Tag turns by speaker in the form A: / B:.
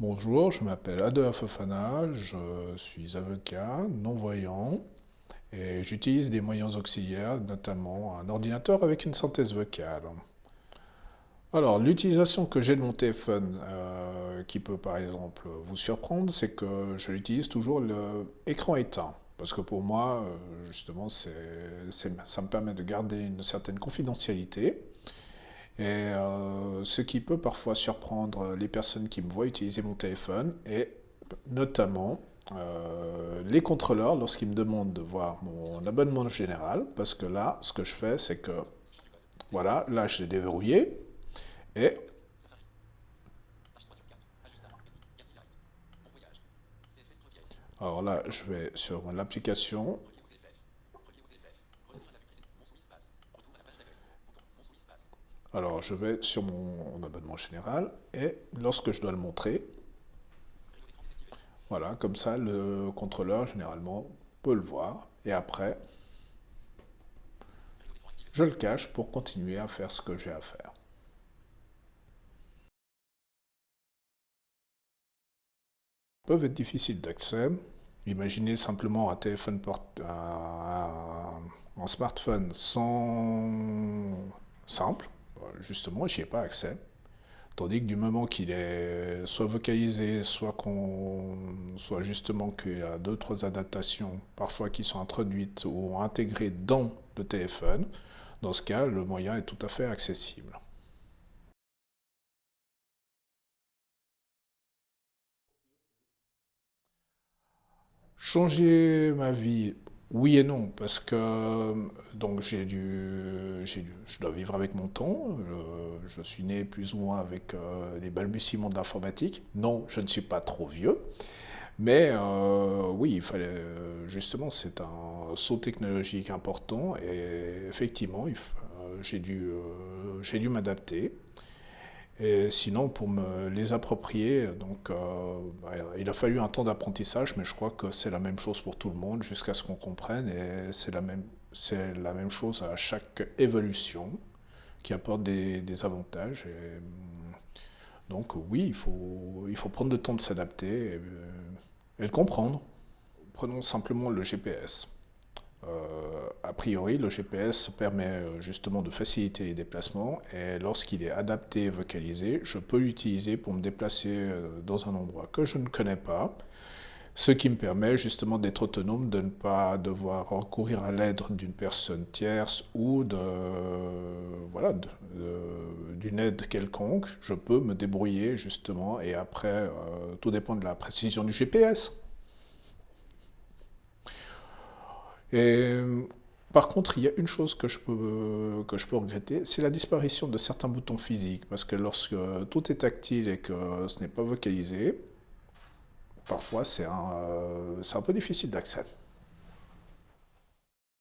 A: Bonjour, je m'appelle Adolphe Fofana, je suis avocat, non-voyant et j'utilise des moyens auxiliaires, notamment un ordinateur avec une synthèse vocale. Alors, l'utilisation que j'ai de mon téléphone, euh, qui peut par exemple vous surprendre, c'est que je l'utilise toujours l'écran éteint. Parce que pour moi, euh, justement, ça me permet de garder une certaine confidentialité. Et euh, ce qui peut parfois surprendre les personnes qui me voient utiliser mon téléphone, et notamment euh, les contrôleurs lorsqu'ils me demandent de voir mon abonnement général, parce que là, ce que je fais, c'est que, voilà, là, je l'ai déverrouillé, et alors là, je vais sur l'application, Alors, je vais sur mon abonnement général et lorsque je dois le montrer, voilà, comme ça, le contrôleur, généralement, peut le voir. Et après, je le cache pour continuer à faire ce que j'ai à faire. peuvent être difficiles d'accès. Imaginez simplement un téléphone portable, un smartphone sans simple, justement, n'y ai pas accès. Tandis que du moment qu'il est soit vocalisé, soit, soit justement qu'il y a d'autres adaptations, parfois qui sont introduites ou intégrées dans le téléphone, dans ce cas, le moyen est tout à fait accessible. Changer ma vie oui et non, parce que donc j'ai dû, je dois vivre avec mon temps. Je, suis né plus ou moins avec euh, les balbutiements de l'informatique. Non, je ne suis pas trop vieux, mais euh, oui, il fallait justement, c'est un saut technologique important et effectivement, euh, j'ai dû, dû m'adapter. Et sinon, pour me les approprier, donc, euh, bah, il a fallu un temps d'apprentissage, mais je crois que c'est la même chose pour tout le monde, jusqu'à ce qu'on comprenne, et c'est la, même, la même chose à chaque évolution, qui apporte des, avantages. Et, donc oui, il faut, prendre le temps de s'adapter et, et le comprendre. Prenons simplement le GPS. Euh, a priori, le GPS permet euh, justement de faciliter les déplacements et lorsqu'il est adapté et vocalisé, je peux l'utiliser pour me déplacer euh, dans un endroit que je ne connais pas, ce qui me permet justement d'être autonome, de ne pas devoir recourir à l'aide d'une personne tierce ou d'une aide quelconque. Je peux me débrouiller justement et après, tout dépend de la précision du GPS. Par contre, il y a une chose que je peux regretter, c'est la disparition de certains boutons physiques. Parce que lorsque tout est tactile et que ce n'est pas vocalisé, parfois c'est un, un peu difficile d'accès.